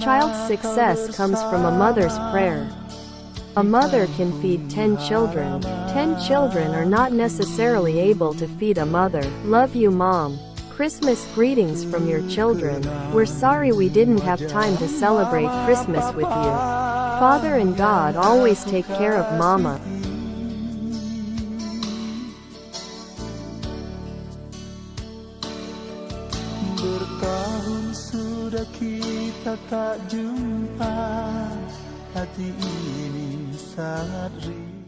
Child's success comes from a mother's prayer. A mother can feed 10 children. 10 children are not necessarily able to feed a mother. Love you mom. Christmas greetings from your children. We're sorry we didn't have time to celebrate Christmas with you. Father and God always take care of mama. Sudah kita tak jumpa Hati ini sangat rindu